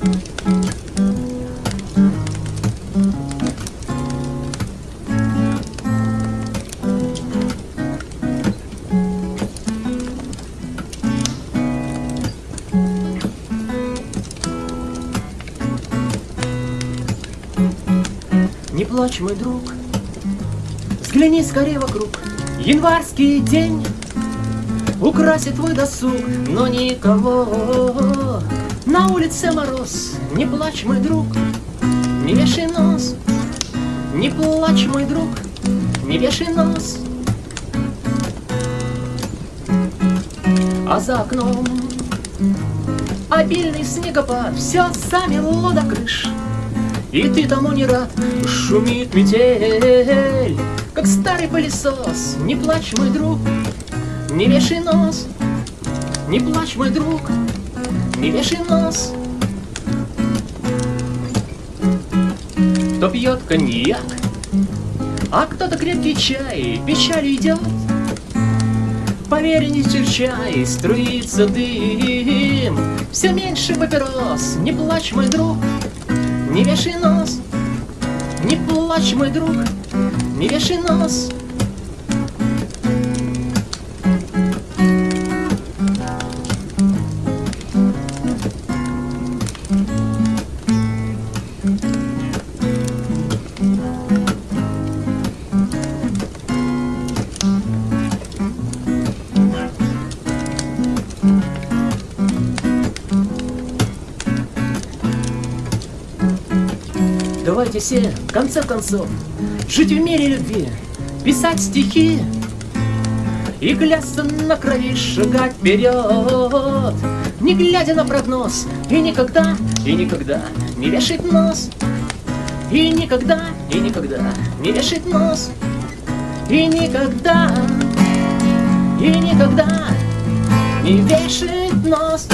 Не плачь, мой друг, взгляни скорее вокруг. Январский день украсит твой досуг, но никого. На улице мороз, не плачь, мой друг, не вешай нос. Не плачь, мой друг, не вешай нос. А за окном обильный снегопад, все замело до крыш. И ты тому не рад, шумит метель, Как старый пылесос. Не плачь, мой друг, не вешай нос, Не плачь, мой друг, не вешай нос. Кто пьет коньяк, а кто-то крепкий чай, Печаль идет, Поверь, не чай, струится дым, Все меньше папирос, не плачь, мой друг, не вешай нос, не плачь, мой друг, не вешай нос. Давайте все, в конце концов, жить в мире любви, писать стихи и клясться на крови, шагать вперед, не глядя на прогноз, и никогда, и никогда не вешать нос, и никогда, и никогда не вешать нос, и никогда, и никогда не вешать нос.